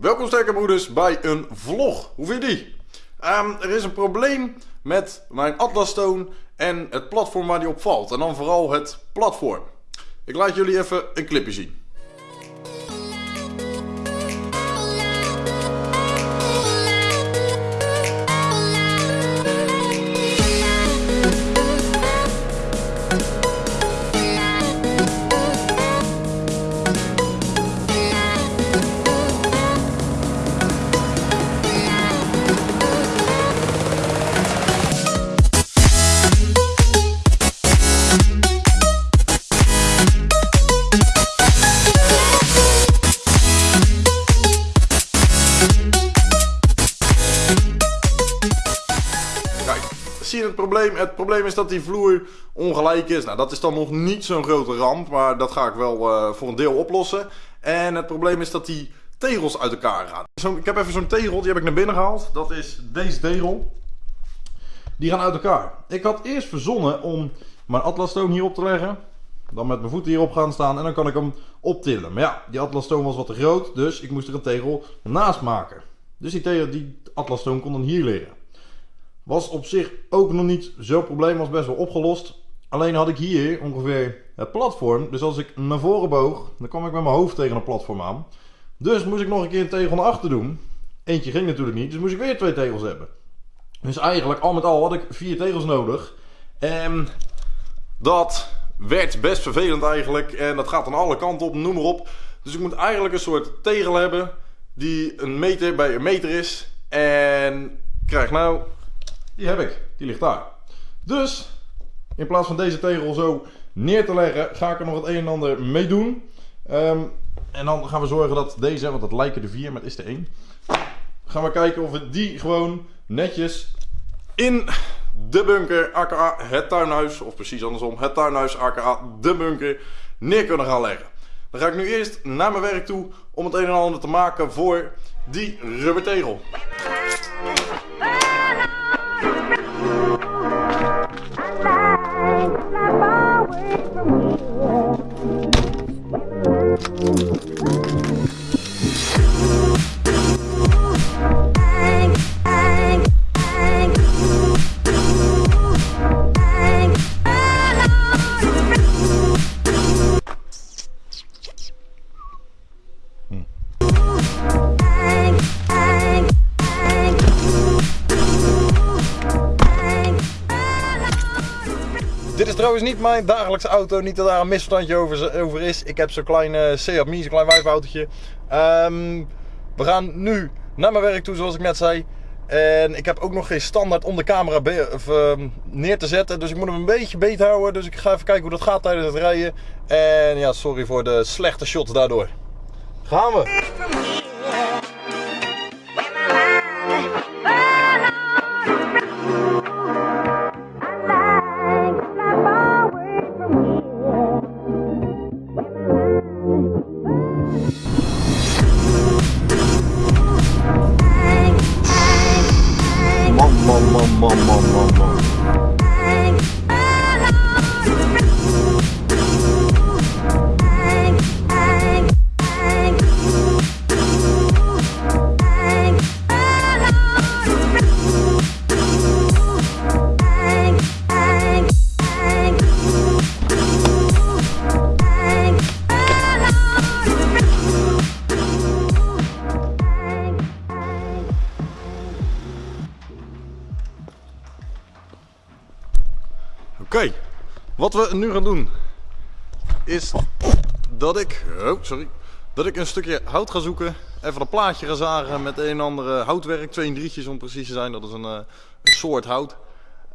Welkom sterke broeders bij een vlog. Hoe vind je die? Ehm, er is een probleem met mijn Atlas Stone en het platform waar die op valt. En dan vooral het platform. Ik laat jullie even een clipje zien. Het probleem is dat die vloer ongelijk is. Nou, dat is dan nog niet zo'n grote ramp, maar dat ga ik wel eh, voor een deel oplossen. En het probleem is dat die tegels uit elkaar gaan. Zo, ik heb even zo'n tegel, die heb ik naar binnen gehaald. Dat is deze tegel. Die gaan uit elkaar. Ik had eerst verzonnen om mijn Atlas Stone hier op te leggen. Dan met mijn voeten hierop gaan staan en dan kan ik hem optillen. Maar ja, die Atlas Stone was wat te groot, dus ik moest er een tegel naast maken. Dus die, tegel, die Atlas Stone kon dan hier liggen. Was op zich ook nog niet zo'n probleem, was best wel opgelost. Alleen had ik hier ongeveer het platform. Dus als ik naar voren boog, dan kwam ik met mijn hoofd tegen een platform aan. Dus moest ik nog een keer een tegel naar achter doen. Eentje ging natuurlijk niet, dus moest ik weer twee tegels hebben. Dus eigenlijk, al met al, had ik vier tegels nodig. En dat werd best vervelend eigenlijk. En dat gaat aan alle kanten op, noem maar op. Dus ik moet eigenlijk een soort tegel hebben die een meter bij een meter is. En krijg nou die heb ik. Die ligt daar. Dus, in plaats van deze tegel zo neer te leggen, ga ik er nog het een en ander mee doen. Ehm, en dan gaan we zorgen dat deze, want dat lijken de vier, maar het is de één. Gaan we kijken of we die gewoon netjes in de bunker, aka het tuinhuis, of precies andersom, het tuinhuis, aka de bunker, neer kunnen gaan leggen. Dan ga ik nu eerst naar mijn werk toe om het een en ander te maken voor die rubbertegel. Dit is niet mijn dagelijkse auto. Niet dat daar een misverstandje over, over is. Ik heb zo'n klein uh, Seat Mii, zo'n klein wijfautootje. Um, we gaan nu naar mijn werk toe, zoals ik net zei. En ik heb ook nog geen standaard om de camera uh, neer te zetten. Dus ik moet hem een beetje beet houden. Dus ik ga even kijken hoe dat gaat tijdens het rijden. En ja, sorry voor de slechte shots daardoor. Gaan we! Oké, wat we nu gaan doen is dat ik, oh sorry, dat ik een stukje hout ga zoeken, even een plaatje ga zagen met een en andere houtwerk, twee en drietjes om precies te zijn, dat is een, uh, een soort hout.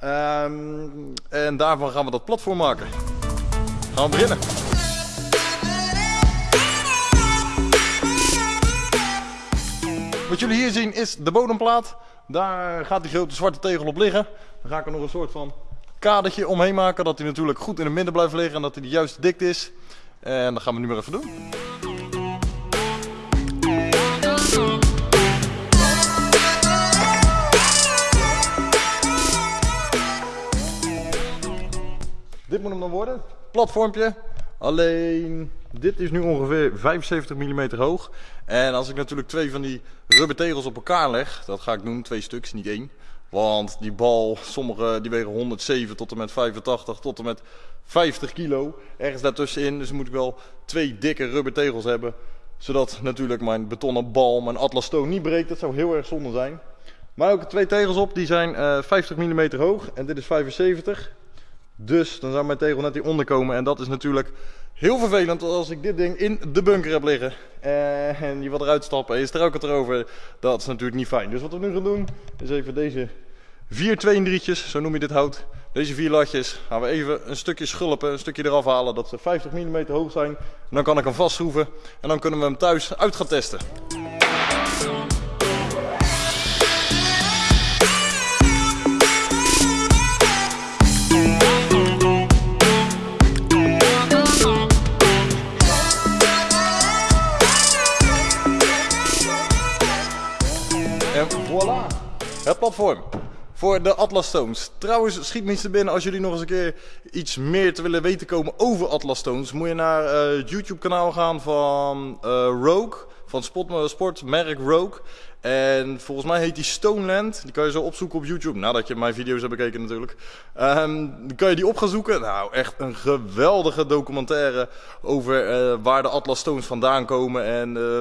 Um, en daarvan gaan we dat platform maken. Gaan we beginnen. Wat jullie hier zien is de bodemplaat. Daar gaat die grote zwarte tegel op liggen. Dan ga ik er nog een soort van kadertje omheen maken. Dat hij natuurlijk goed in het midden blijft liggen en dat hij de juiste dikte is. En dat gaan we nu maar even doen. Dit moet hem dan worden. Platformpje. Alleen, dit is nu ongeveer 75 mm hoog. En als ik natuurlijk twee van die rubber tegels op elkaar leg, dat ga ik doen, twee stuks, niet één. Want die bal, sommige die wegen 107 tot en met 85 tot en met 50 kilo. Ergens daartussenin. Dus moet ik wel twee dikke rubber tegels hebben. Zodat natuurlijk mijn betonnen bal, mijn Atlas Stone niet breekt. Dat zou heel erg zonde zijn. Maar ook twee tegels op, die zijn uh, 50 mm hoog. En dit is 75. Dus dan zou mijn tegel net hieronder komen. En dat is natuurlijk heel vervelend als ik dit ding in de bunker heb liggen. En je wil eruit stappen en je struikelt erover. Dat is natuurlijk niet fijn. Dus wat we nu gaan doen, is even deze vier 2 3 zo noem je dit hout. Deze vier latjes gaan we even een stukje schulpen, een stukje eraf halen. Dat ze 50 mm hoog zijn. En dan kan ik hem vastschroeven. En dan kunnen we hem thuis uit gaan testen. Het platform voor de Atlas Stones. Trouwens, schiet me te binnen als jullie nog eens een keer iets meer te willen weten komen over Atlas Stones. Moet je naar uh, het YouTube kanaal gaan van uh, Rogue, van sport, sportmerk Rogue. En volgens mij heet die Stoneland. Die kan je zo opzoeken op YouTube. Nadat je mijn video's hebt bekeken natuurlijk. Um, dan kan je die op gaan zoeken. Nou, echt een geweldige documentaire over waar de Atlas Stones vandaan komen. En... Uh,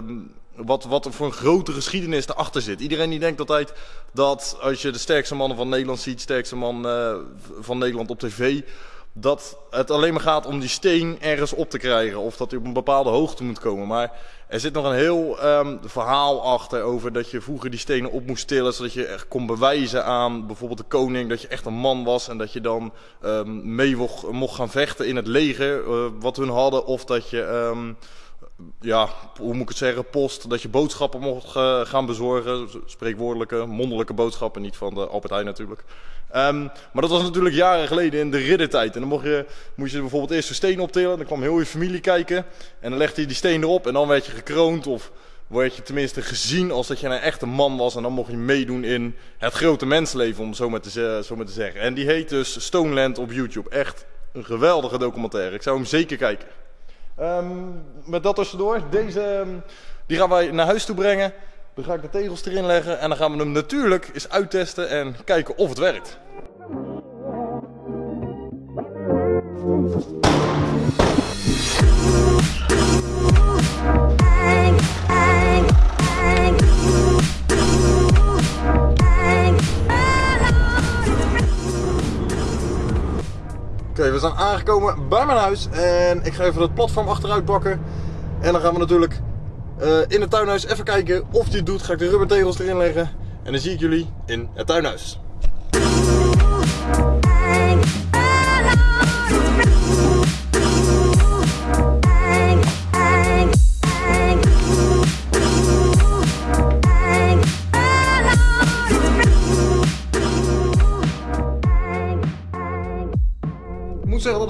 wat, wat er voor een grote geschiedenis erachter zit. Iedereen die denkt altijd dat als je de sterkste mannen van Nederland ziet, sterkste man uh, van Nederland op tv, dat het alleen maar gaat om die steen ergens op te krijgen. Of dat hij op een bepaalde hoogte moet komen. Maar er zit nog een heel um, verhaal achter over dat je vroeger die stenen op moest tillen. Zodat je echt kon bewijzen aan bijvoorbeeld de koning dat je echt een man was. En dat je dan um, mee mocht, gaan vechten in het leger uh, wat hun hadden. Of dat je... Um, ja, hoe moet ik het zeggen, post, dat je boodschappen mocht uh, gaan bezorgen. Spreekwoordelijke, mondelijke boodschappen, niet van de Albert Heijn natuurlijk. Um, maar dat was natuurlijk jaren geleden in de riddertijd. En dan mocht je, moest je bijvoorbeeld eerst een steen optillen. Dan kwam heel je familie kijken. En dan legde je die steen erop en dan werd je gekroond. Of werd je tenminste gezien als dat je een echte man was. En dan mocht je meedoen in het grote mensleven, om zo maar te, zo maar te zeggen. En die heet dus Stoneland op YouTube. Echt een geweldige documentaire. Ik zou hem zeker kijken. Um, met dat tussendoor, deze um, die gaan wij naar huis toe brengen. Dan ga ik de tegels erin leggen en dan gaan we hem natuurlijk eens uittesten en kijken of het werkt. Okay, we zijn aangekomen bij mijn huis en ik ga even het platform achteruit bakken. En dan gaan we natuurlijk uh, in het tuinhuis even kijken of het doet. Ga ik de rubbertegels erin leggen en dan zie ik jullie in het tuinhuis.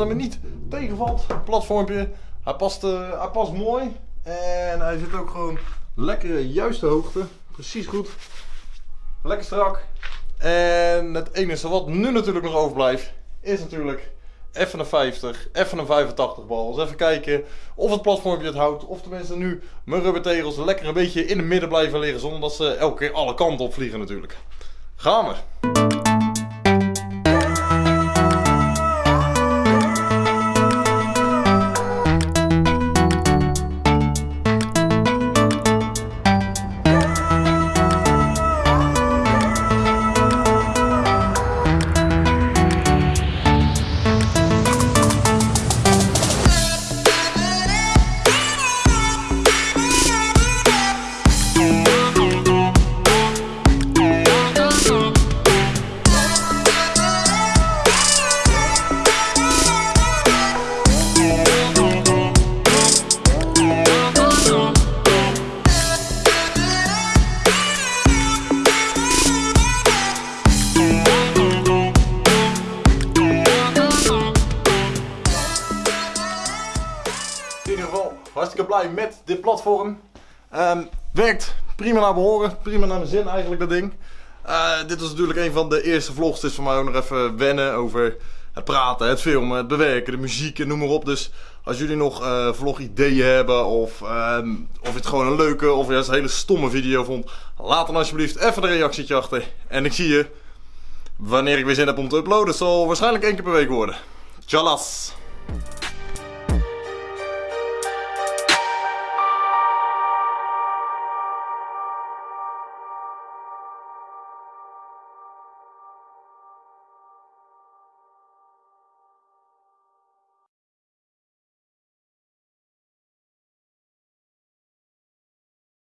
Dat me niet tegenvalt. Platformpje. Hij past, uh, hij past mooi. En hij zit ook gewoon lekker juiste hoogte. Precies goed. Lekker strak. En het enige wat nu natuurlijk nog overblijft is natuurlijk even een 50, even een 85 bal. Dus even kijken of het platformpje het houdt. Of tenminste nu mijn rubbertegels lekker een beetje in het midden blijven liggen. Zonder dat ze elke keer alle kanten op vliegen natuurlijk. Gaan we. Blij met dit platform. Um, werkt prima naar behoren, prima naar mijn zin eigenlijk dat ding. Uh, dit was natuurlijk een van de eerste vlogs, dus voor mij ook nog even wennen over het praten, het filmen, het bewerken, de muziek en noem maar op. Dus Als jullie nog uh, vlogideeën hebben of, ehm, of je het gewoon een leuke of juist een hele stomme video vond. Laat dan alsjeblieft even een reactietje achter. En ik zie je wanneer ik weer zin heb om te uploaden. Het zal waarschijnlijk één keer per week worden. Tjallas!